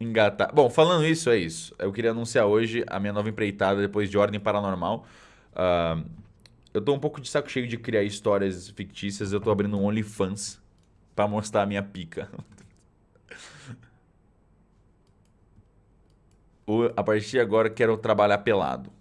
engatar. Bom, falando isso, é isso. Eu queria anunciar hoje a minha nova empreitada depois de Ordem Paranormal. Uh, eu tô um pouco de saco cheio de criar histórias fictícias. Eu tô abrindo um OnlyFans pra mostrar a minha pica. a partir de agora quero trabalhar pelado.